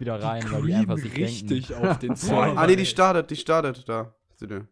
wieder rein, weil die einfach sich richtig denken, auf den Server. Ah, nee, die startet, die startet da.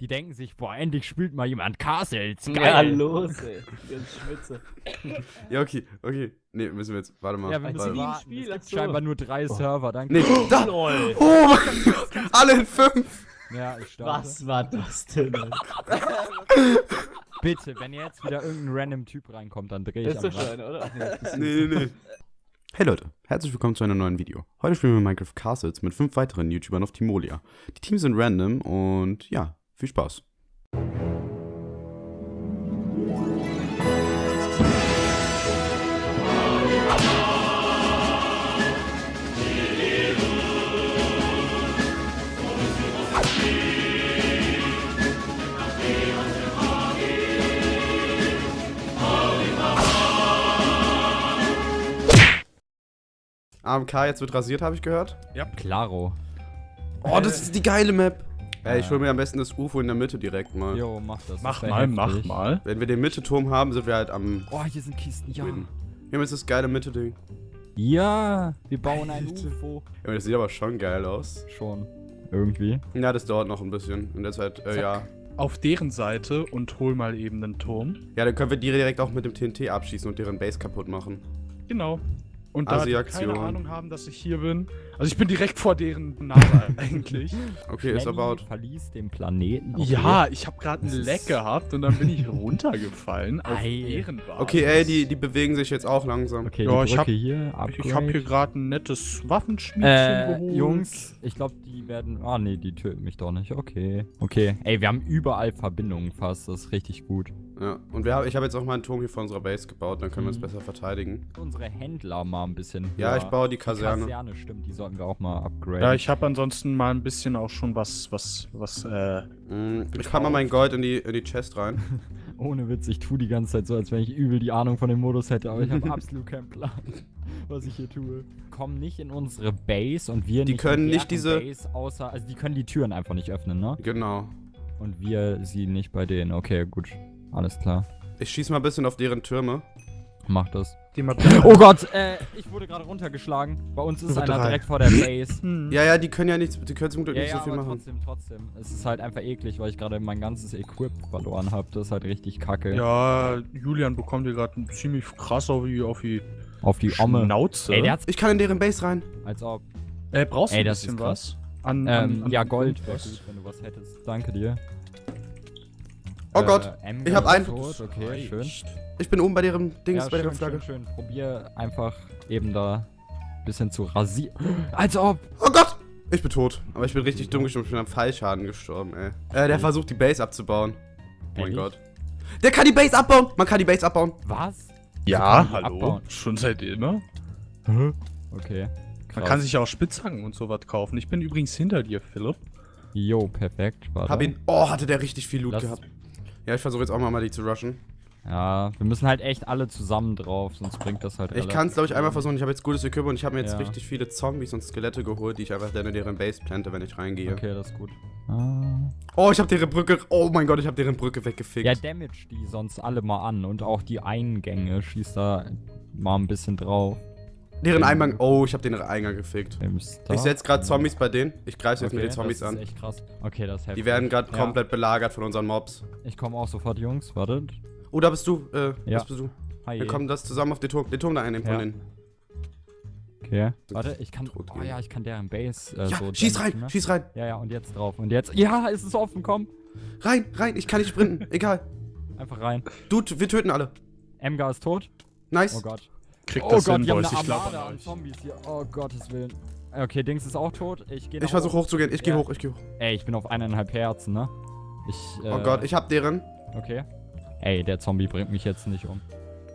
Die denken sich, boah, endlich spielt mal jemand Castles. Geil. Ja, los, ey. Ganz schwitze. Ja, okay, okay. Nee, müssen wir jetzt, warte mal. Ja, müssen warte. warten. Spiel, Es gibt so. scheinbar nur drei Server, danke. Nee, da! Lol. Oh mein Gott! Alle in fünf! Ja, ich starte. Was war das denn? Bitte, wenn jetzt wieder irgendein random Typ reinkommt, dann drehe ich Das ist am doch Rad. schon, oder? Nee, nee, nee. Hey Leute, herzlich willkommen zu einem neuen Video. Heute spielen wir Minecraft Castles mit fünf weiteren YouTubern auf Timolia. Die Teams sind random und ja, viel Spaß. AMK jetzt wird rasiert, habe ich gehört. Klaro. Oh, das ist die geile Map. Ey, ich Ja. hol mir am besten das UFO in der Mitte direkt mal. Jo, mach das. Mach das mal, mach mal. Wenn wir den Mitte-Turm haben, sind wir halt am Oh, hier sind Kisten, ja. Win. Hier ist das geile Mitte-Ding. Ja, wir bauen ein. UFO. Ja, das sieht aber schon geil aus. Schon. Irgendwie. Ja, das dauert noch ein bisschen. In der Zeit, äh, Zack. ja. Auf deren Seite und hol mal eben einen Turm. Ja, dann können wir die direkt auch mit dem TNT abschießen und deren Base kaputt machen. Genau. Und da die Asi-Aktion. keine Ahnung haben, dass ich hier bin. Also ich bin direkt vor deren Nase eigentlich. Okay, ist about. verließ den Planeten. Okay. Ja, ich habe gerade einen Leck gehabt und dann bin ich runtergefallen auf Ei. deren Basis. Okay, ey, die, die bewegen sich jetzt auch langsam. Okay, Ja, die ich Brücke hab- hier, Ich habe hier gerade ein nettes Waffenschmiedchen Äh, geholt. Jungs, ich glaube, die werden. Ah, nee, die töten mich doch nicht. Okay. Okay. Ey, wir haben überall Verbindungen fast. Das ist richtig gut. Ja, und wir, haben- ich habe jetzt auch mal einen Turm hier vor unserer Base gebaut, dann können wir uns Mhm. besser verteidigen. Unsere Händler mal ein bisschen. Ja, höher. ich baue die Die Kaserne. Kaserne, stimmt. Die sollten wir auch mal upgraden. Ja, ich habe ansonsten mal ein bisschen auch schon was, was, was, äh, Mm, Ich kann mal mein Gold in die, in die Chest rein. Ohne Witz, ich tue die ganze Zeit so, als wenn ich übel die Ahnung von dem Modus hätte, aber ich habe absolut keinen Plan, was ich hier tue. Kommen nicht in unsere Base und wir Die nicht können in nicht diese- Base, außer, also die können die Türen einfach nicht öffnen, ne? Genau. Und wir sie nicht bei denen. Okay, gut. Alles klar. Ich schieß mal ein bisschen auf deren Türme. Mach das. Die mal Oh Gott, äh, ich wurde gerade runtergeschlagen. Bei uns ist Nummer einer drei. direkt vor der Base. Hm. Ja, ja, die können ja nichts, die können zum Glück Ja, nicht ja, so viel aber machen. trotzdem, trotzdem. Es ist halt einfach eklig, weil ich gerade mein ganzes Equip verloren habe. Das ist halt richtig kacke. Ja, Julian bekommt hier gerade ziemlich krass auf die, auf die Auf die Omme. Schnauze. Ey, der hat's. Ich kann in deren Base rein. Als ob. äh, brauchst du ein das bisschen was? An, Ähm, an, an ja, Gold wäre was? gut, wenn du was hättest. Danke dir. Oh Gott, Ember ich hab einen. Tot. Okay, schön. Ich bin oben bei deren Dings, Ja, bei deren Flagge. schön, schön. Probier einfach eben da ein bisschen zu rasieren. Als ob. Oh Gott! Ich bin tot. Aber ich bin richtig dumm gestorben. Ich bin am Fallschaden gestorben, ey. Äh, der versucht die Base abzubauen. Oh mein? Gott. Der kann die Base abbauen! Man kann die Base abbauen. Was? Ja, hallo. abbauen? Schon seit immer. Okay. Man Krass. kann sich ja auch Spitzhacken und sowas kaufen. Ich bin übrigens hinter dir, Philipp. Jo, perfekt. Warte. Hab ihn. Oh, hatte der richtig viel Loot Lass- gehabt. Ja, ich versuche jetzt auch mal, mal die zu rushen. Ja, wir müssen halt echt alle zusammen drauf, sonst bringt das halt Ich kann es, glaube ich, einmal versuchen. Ich habe jetzt gutes Equipment und ich habe mir jetzt Ja. richtig viele Zombies und Skelette geholt, die ich einfach dann in deren Base plante, wenn ich reingehe. Okay, das ist gut. Ah. Oh, ich habe deren Brücke. Oh mein Gott, ich habe deren Brücke weggefickt. Ja, damage die sonst alle mal an und auch die Eingänge schießt da mal ein bisschen drauf. deren Eingang. Oh, ich habe den Eingang gefickt. Ich setze gerade Zombies bei denen. Ich greife jetzt mit den Okay, Zombies das an. ist echt krass. Okay, das ist heftig. Die werden gerade Ja. komplett belagert von unseren Mobs. Ich komme auch sofort, Jungs. Wartet. Oh, da bist du. Äh, Ja. das bist du. Hi. Wir kommen das zusammen auf den Turm. Den Turm da einnehmen von Ja. denen. Okay. Warte, ich kann. Oh gehen. ja, ich kann deren Base. Äh, Ja, so schieß rein, ne? schieß rein. Ja, ja, und jetzt drauf. Und jetzt. Ja, es ist offen, komm. Rein, rein. Ich kann nicht sprinten. Egal. Einfach rein. Du, wir töten alle. Emgar ist tot. Nice. Oh Gott. Kriegt Oh das Gott, hin, haben eine Ich glaube Armada an. Zombies hier. Oh Gottes Willen. Okay, Dings ist auch tot. Ich gehe Ich versuche hochzugehen. Ich gehe Ja. hoch, ich gehe hoch. Ey, ich bin auf eineinhalb Herzen, ne? Ich. Äh, Oh Gott, ich hab deren. Okay. Ey, der Zombie bringt mich jetzt nicht um.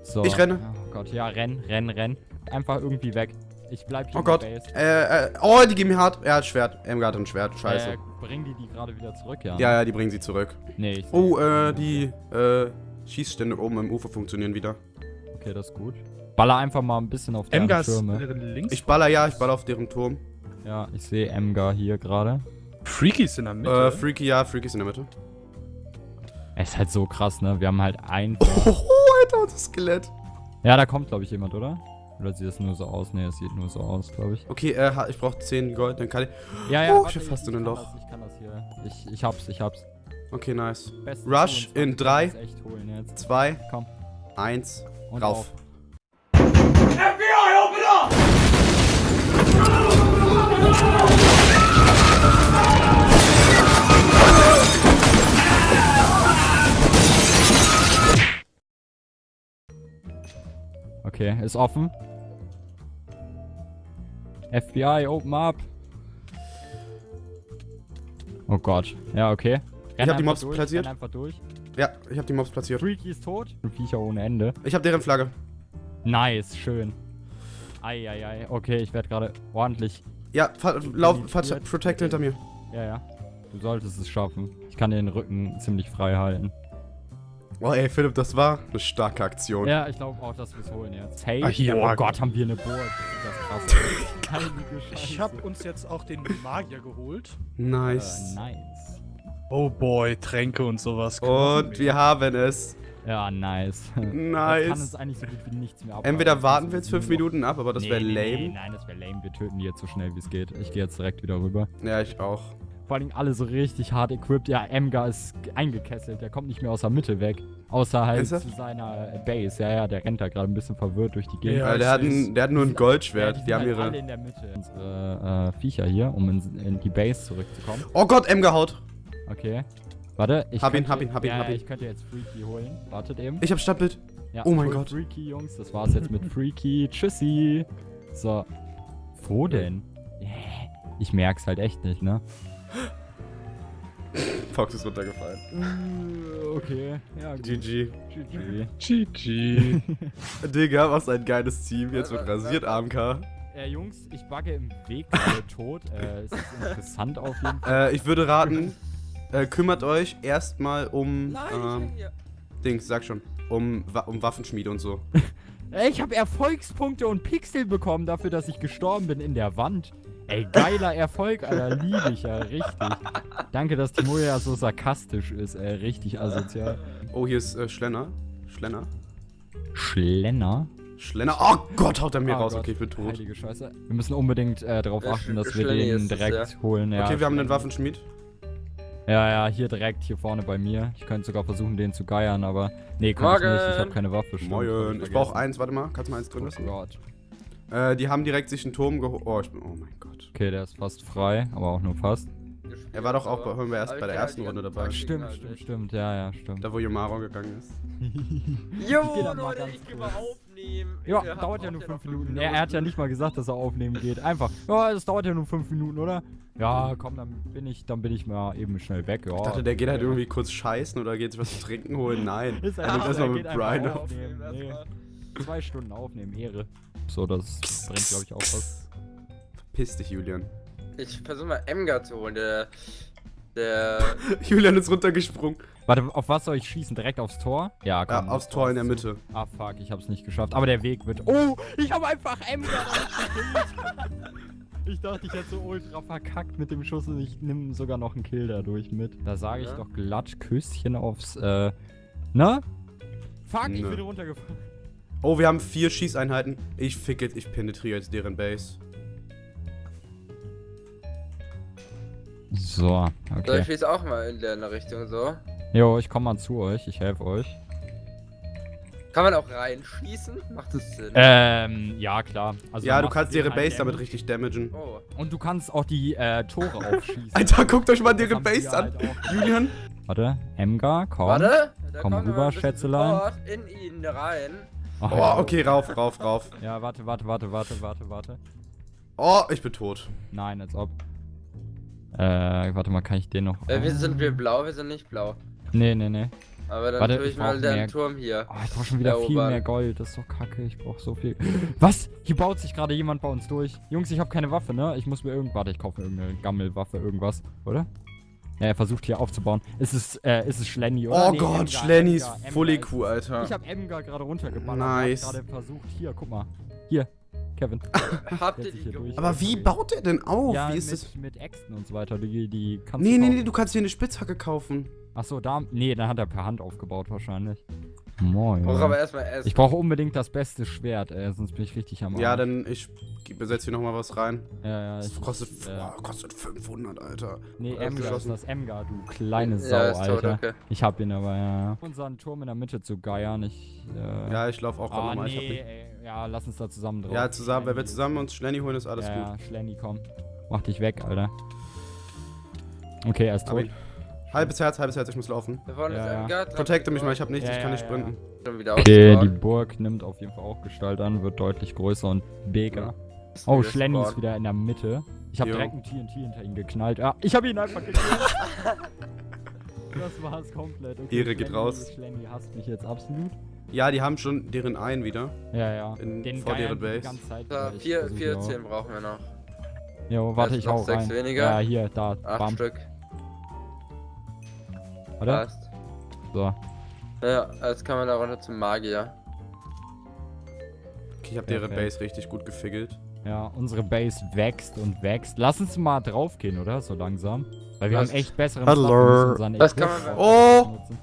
So. Ich renne. Oh Gott, ja, renn, renn, renn. Einfach irgendwie weg. Ich bleib hier Oh in Gott. Äh, äh, oh, die geben mir hart. Er hat Schwert. Emgar hat ein Schwert. Scheiße. Äh, bringen die die gerade wieder zurück, ja? Ja, ja, die bringen sie zurück. Nee, ich Oh, äh, die, äh, Schießstände oben im Ufer funktionieren wieder. Okay, das ist gut. Baller einfach mal ein bisschen auf deren Emgas Türme. links. Ich baller, ja, ich baller auf deren Turm. Ja, ich sehe Emgar hier gerade. Freaky ist in der Mitte. Äh, Freaky, ja, Freaky ist in der Mitte. Es ist halt so krass, ne? Wir haben halt ein. Oh, Alter, das Skelett. ja, da kommt, glaube ich, jemand, oder? Oder sieht das nur so aus? Ne, es sieht nur so aus, glaube ich. Okay, äh, ich brauche 10 Gold, dann kann ich. Ja, ja, Oh, warte, ich hab fast in ein kann Loch. Das, ich kann das hier. Ich, ich hab's, ich hab's. Okay, nice. Best Rush 22 in kann drei. das echt holen jetzt. 2, Komm. 1, Und rauf. auf. Okay, ist offen. FBI, open up. Oh Gott. Ja, okay. Renn hab die Mobs durch, platziert. Einfach durch. Ja, ich habe die Mobs platziert. Freaky ist tot. Viecher ohne Ende. Ich habe deren Flagge. Nice, schön. Eieiei. Okay, ich werde gerade ordentlich. Ja, lauf, protect hinter mir. Ja, ja. Du solltest es schaffen. Ich kann den Rücken ziemlich frei halten. Oh ey, Philipp, das war eine starke Aktion. Ja, ich glaube auch, dass wir es holen jetzt. Hey, Ah, hier, oh. Gott, haben wir eine Burg. Das ist das krass. Ich habe uns jetzt auch den Magier geholt. Nice. Äh, nice. Oh boy, Tränke und sowas. Und wir haben es. Ja, nice. Jetzt kann Nice. uns eigentlich so gut wie nichts mehr abhalten. Entweder warten wir Das jetzt fünf Minuten ab, aber das Nee, wäre lame. Nee, nein, das wäre lame. Wir töten die jetzt so schnell wie es geht. Ich gehe jetzt direkt wieder rüber. Ja, ich auch. Vor allem alle so richtig hart equipped. Ja, Emgar ist eingekesselt. Der kommt nicht mehr aus der Mitte weg. Außer halt zu seiner Base. Ja, ja, der rennt da gerade ein bisschen verwirrt durch die Gegend. Ja, der, hat ein, der hat nur ein Ja, Goldschwert. sind Die haben halt alle ihre. in der Mitte. Unsere äh, Viecher hier, um in, in die Base zurückzukommen. Oh Gott, M gehaut. Okay. Warte, ich Hab ihn, könnte, hab ihn, hab ihn, ja, hab ihn. ich könnte jetzt Freaky holen. Wartet eben. Ich hab Stadtbild. Ja, Oh mein Gott. Freaky, Jungs. Das war's jetzt mit Freaky. Tschüssi. So. Wo denn? Ich merk's halt echt nicht, ne? Fox ist runtergefallen. Äh, Okay. Ja, gut. GG. GG. GG. Digga, was ein geiles Team. Jetzt wird rasiert, AMK. Äh, Jungs, ich bugge im Weg gerade tot. Äh, es ist interessant auf jeden Fall. Äh, ich würde raten, äh, kümmert euch erstmal um. Nein, ähm. Dings, sag schon. Um, um Waffenschmiede und so. Ey, ich habe Erfolgspunkte und Pixel bekommen dafür, dass ich gestorben bin in der Wand. Ey, geiler Erfolg, Alter. Liebe ich ja, richtig. Danke, dass Timo ja so sarkastisch ist, ey. Richtig asozial. Oh, hier ist äh, Schlenner. Schlenner. Schlenner? Schlenner. Oh Gott, haut er mir Ah raus. Gott, Okay, ich bin tot. Heilige Scheiße. Wir müssen unbedingt äh, darauf Ja, achten, dass wir den es, direkt holen. Ja, okay, wir haben einen. Waffenschmied. Ja, ja, hier direkt, hier vorne bei mir. Ich könnte sogar versuchen, den zu geiern, aber. Nee, kann ich nicht. Ich habe keine Waffe. stimmt, Moin. Ich vergessen. brauche eins, warte mal. Kannst du mal eins drin Oh lassen? Gott. Äh, die haben direkt sich einen Turm geholt. Oh, ich bin. Oh mein Gott. Okay, der ist fast frei, aber auch nur fast. Er war doch auch bei- waren wir erst bei der ersten halt Runde dabei. Stimmt, stimmt, nicht. stimmt. Ja, ja, stimmt. Da, wo Yomaro gegangen ist. Jo, Leute, ich geh kurz. mal aufnehmen. Ja, habt dauert ja nur noch 5 fünf Minuten. Er, er hat ja nicht mal gesagt, dass er aufnehmen geht. Einfach. Ja, es dauert ja nur 5 Minuten, oder? Ja, komm, dann bin ich, dann bin ich mal eben schnell weg. Ja. Ich dachte, der geht halt irgendwie kurz scheißen oder geht sich was zu trinken holen. Nein. Ist Er nimmt einfach, erstmal er mit Brian auf. aufnehmen. Das Nee. Zwei Stunden aufnehmen, Ehre. So, das bringt, glaube ich, auch was. Verpiss dich, Julian. Ich versuche mal Emgar zu holen, der. Der. Julian ist runtergesprungen. Warte, auf was soll ich schießen? Direkt aufs Tor? Ja, Ja, komm. aufs das Tor in der Mitte. zu- Ah, fuck, ich hab's nicht geschafft. Aber der Weg wird. Oh, ich habe einfach gekillt. Ich dachte, ich hätte so ultra verkackt mit dem Schuss und ich nehme sogar noch einen Kill dadurch mit. Da sage ich Ja. doch glatt Küsschen aufs, äh. Na? Fuck, ich Nö. bin runtergefallen. Oh, wir haben vier Schießeinheiten. Ich ficke, ich penetriere jetzt deren Base. So, So, okay. ich schieße auch mal in der Richtung so. Jo, ich komme mal zu euch. Ich helfe euch. Kann man auch reinschießen? Macht das Sinn? Ähm, ja, klar. Also ja, du kannst ihre halt Base damit richtig damagen. Oh. Und du kannst auch die äh, Tore aufschießen. Alter, guckt euch mal deren sie Base an. halt. Julian? Warte, Emgar, komm. Warte! Da Komm rüber, Schätzelein. In ihn rein. Ach, Oh, okay, rauf, rauf, rauf. Ja, warte, warte, warte, warte, warte, warte. Oh, ich bin tot. Nein, als ob. Äh, warte mal, kann ich den noch. Äh, wir sind wir blau, wir sind nicht blau. Nee, nee, nee. Aber dann Warte, tue ich ich mal den mehr- Turm hier. Oh, ich brauche schon wieder viel mehr Gold. Das ist doch kacke. Ich brauche so viel. Was? Hier baut sich gerade jemand bei uns durch. Jungs, ich habe keine Waffe, ne? Ich muss mir irgend. Warte, ich kaufe mir irgendeine Gammelwaffe, irgendwas, oder? Ja, er versucht hier aufzubauen. Ist es, äh, ist es Schlenny, oder? Oh Nee, Gott, Emgar, Schlenny ist Emgar, Emgar Full ist- IQ, Alter. Ich habe Emgar gerade runtergeballert. Nice. Ich gerade versucht. Hier, guck mal. Hier, Kevin. Habt ihr die durch- Aber wie baut er denn auf? ja, wie ist mit, das? mit Äxten und so weiter. Die, die kannst Nee, du nee, nee, du kannst hier eine Spitzhacke kaufen. Achso, da. Nee, dann hat er per Hand aufgebaut wahrscheinlich. Moin. Brauch aber erstmal Essen. Ich brauche unbedingt das beste Schwert, ey, sonst bin ich richtig am Ja, Arsch. dann ich besetze hier nochmal was rein. Ja, ja, Das ich, kostet, ja. boah, kostet 500, Alter. Nee, Alles Emga ist das Emga, du kleine Sau, ja, ist tot, Alter. okay. Ich hab ihn aber, ja. ja. Unseren Turm in der Mitte zu geiern, ich, äh... Ja, ich laufe auch gerade ah, nochmal. nee, Ich hab den- ey, ja, lass uns da zusammen drauf. Ja, zusammen, wenn wir zusammen uns Schlenny holen, ist alles ja, gut. Ja, Schlenny, komm. Mach dich weg, Alter. Okay, er ist tot. Halbes Herz, halbes Herz, ich muss laufen. Da vorne Ja, ist ja. ein Gart. Protecte mich mal, ich habe nichts, Ja, ich kann nicht sprinten. Schon wieder Okay, die. Burg nimmt auf jeden Fall auch Gestalt an, wird deutlich größer und bigger. Oh, Schlenny ist wieder in der Mitte. Ich habe Jo. direkt ein TNT hinter ihn geknallt. Ah, ich habe ihn einfach gekillt. das war's komplett. Okay, Ehre geht Schlenny- raus. Schlenny hasst mich jetzt absolut. Ja, die haben schon deren einen wieder. Ja, ja. In- Den vor deren die die Base. ganze Zeit. Da, vier, vier auch. Zehen brauchen wir noch. Jo, warte, ich hau sechs rein. weniger. Ja, hier, da. Acht Bam. Stück. Warte. Passt. So. Ja, jetzt kann man da runter zum Magier. Okay, ich habe deren. Base richtig gut gefiggelt. Ja, unsere Base wächst und wächst. Lass uns mal draufgehen, oder? So langsam. Weil wir Was? haben echt besseren Hallo. Das kann man- Oh! nutzen.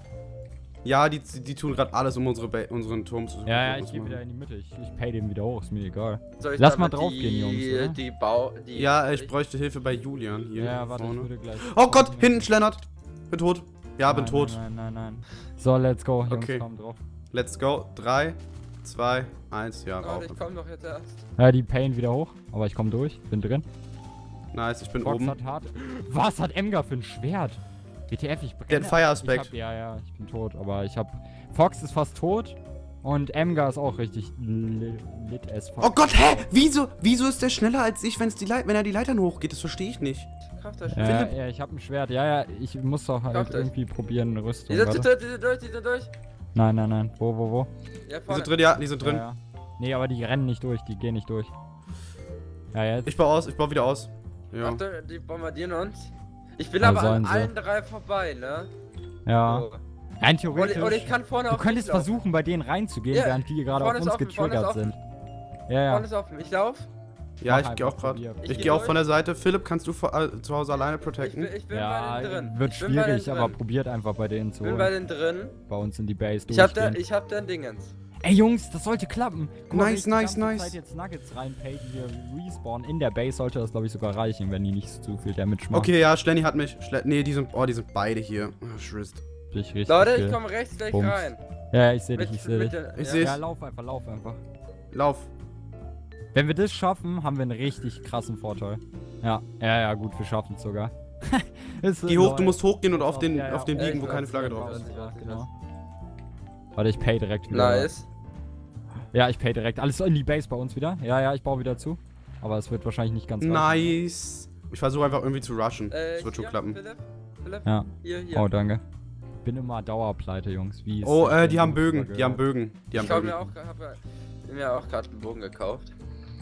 Ja, die, die tun gerade alles, um unsere ba unseren Turm zu Ja, ja, ich gehe wieder in die Mitte. Ich, ich pay den wieder hoch, ist mir egal. Soll ich Lass mal draufgehen, die, Jungs, oder? Die Bau... Die Ja, ich bräuchte Hilfe bei Julian hier Ja, warte, ich vorne. würde gleich. Oh Gott, hinten schlendert. Bin tot. Ja, bin Nein, tot. Nein, nein, nein, nein. So, let's go, Jungs, Okay. komm drauf. Let's go. 3, 2, 1. Ja, rauf. Ich komm doch jetzt erst. Ja, die payen wieder hoch, aber ich komme durch, bin drin. Nice, ich bin Fox oben. hat hart. Was hat Emgar für ein Schwert? WTF, ich brenne. Fire-Aspekt. Ich hab- Ja, ja, ich bin tot, aber ich hab. Fox ist fast tot und Emgar ist auch richtig li lit as fuck. Oh Gott, hä? Wieso? Wieso ist der schneller als ich, wenn's die Leit wenn er die Leitern hochgeht? Das verstehe ich nicht. Kraft euch. Ja, Philipp? ja, ich hab ein Schwert. Ja, ja, ich muss doch halt euch. irgendwie probieren, eine Rüstung. Die sind Warte. durch, die sind durch, die sind durch. Nein, nein, nein. Wo, wo, wo? Ja, Die sind drin, ja, die sind drin. Ja, ja. Nee, aber die rennen nicht durch, die gehen nicht durch. Ja, jetzt. Ich baue aus, ich baue wieder aus. Ja. Achtung, die bombardieren uns. Ich bin Ja, aber an sie. allen drei vorbei, ne? ja. So. Rein theoretisch. und ich kann vorne du auf könntest versuchen, bei denen reinzugehen, Ja, während die gerade auf uns offen, vorne ist getriggert offen. sind. Ja, ja. Vorne ist offen. Ich lauf. Ja, Mach ich gehe auch gerade. Ich, Ich gehe geh auch von der Seite. Philipp, kannst du vor, äh, zu Hause alleine Ich protecten? bin, ich bin Ja, bei den drin. wird ich schwierig, den aber drin. probiert einfach bei denen zu Ich bin bei holen. den drin. Bei uns in die Base Ich hab, da, ich hab den Dingens. Ey Jungs, das sollte klappen. Guck mal, wenn Nice, ich die nice, nice. Zeit jetzt Nuggets reinpay, die wir respawnen in der Base, sollte das glaube ich sogar reichen, wenn die nicht zu viel Damage machen. Okay, ja, Schlenny hat mich. Schle nee, die sind. Oh, die sind beide hier. Oh, Schrist. Richtig, richtig Leute, ich komme rechts gleich Bums. rein. Ja, ich sehe dich, ich sehe dich. den- Ich ja. seh's. Ja, lauf einfach, lauf einfach. Lauf. Wenn wir das schaffen, haben wir einen richtig krassen Vorteil. Ja, ja, ja, gut, wir schaffen es sogar. Geh hoch, du musst hochgehen und auf den, Ja, ja, auf den ja, liegen, ich wo keine Flagge ich drauf ist. Ja, genau. Warte, ich pay direkt wieder. Nice. Ja, ich pay direkt. Alles in die Base bei uns wieder. Ja, ja, ich baue wieder zu. Aber es wird wahrscheinlich nicht ganz reichen. Nice. Ich versuche einfach irgendwie zu rushen. Äh, Das wird schon klappen. Philipp, Philipp, Ja. hier, hier. Oh, danke. Bin immer Dauerpleite, Jungs. Wie Oh, äh, die haben Bögen. Die haben? Bögen. Die haben ich hab Bögen. mir auch, hab mir auch gerade einen Bogen gekauft.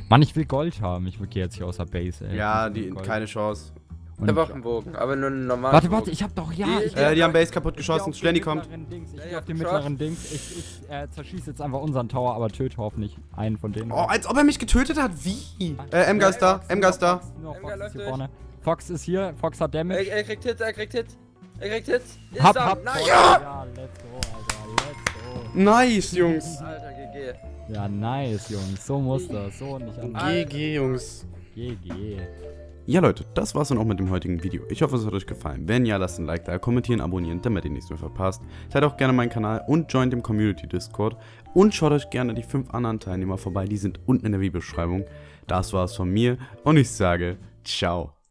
Mann, ich will Gold haben. Ich gehe jetzt hier aus der Base, ey. Ja, Ich die, keine Chance. Ich Und- hab auch einen Bogen, aber nur einen normalen Warte, warte, ich hab doch, ja. Die- ich Äh, die haben Base kaputt ich geschossen. Schlenny kommt. mittleren Dings. Ich Ja, geh ja, auf den mittleren Dings. Ich, ich äh, zerschieße jetzt einfach unseren Tower, aber töte hoffentlich einen von denen. Oh, als ob er mich getötet hat. Wie? Äh, Emga ist da. Fox, Emga ist da. Fox, ist hier vorne. Fox ist hier. Fox hat Damage. Er, er kriegt Hits, er kriegt Hits. Er kriegt Hits. Ist hab, hab. Nice. Fox. Ja, let's go, Alter. Let's go. Nice, Jungs. Alter, GG. Ja, nice, Jungs. So muss das. So und nicht anders. GG, Jungs. GG. Ja, Leute, das war's dann auch mit dem heutigen Video. Ich hoffe, es hat euch gefallen. Wenn ja, lasst ein Like da, kommentieren, abonnieren, damit ihr nichts mehr verpasst. Teilt auch gerne meinen Kanal und joint dem Community Discord. Und schaut euch gerne die fünf anderen Teilnehmer vorbei, die sind unten in der Videobeschreibung. Das war's von mir und ich sage, ciao.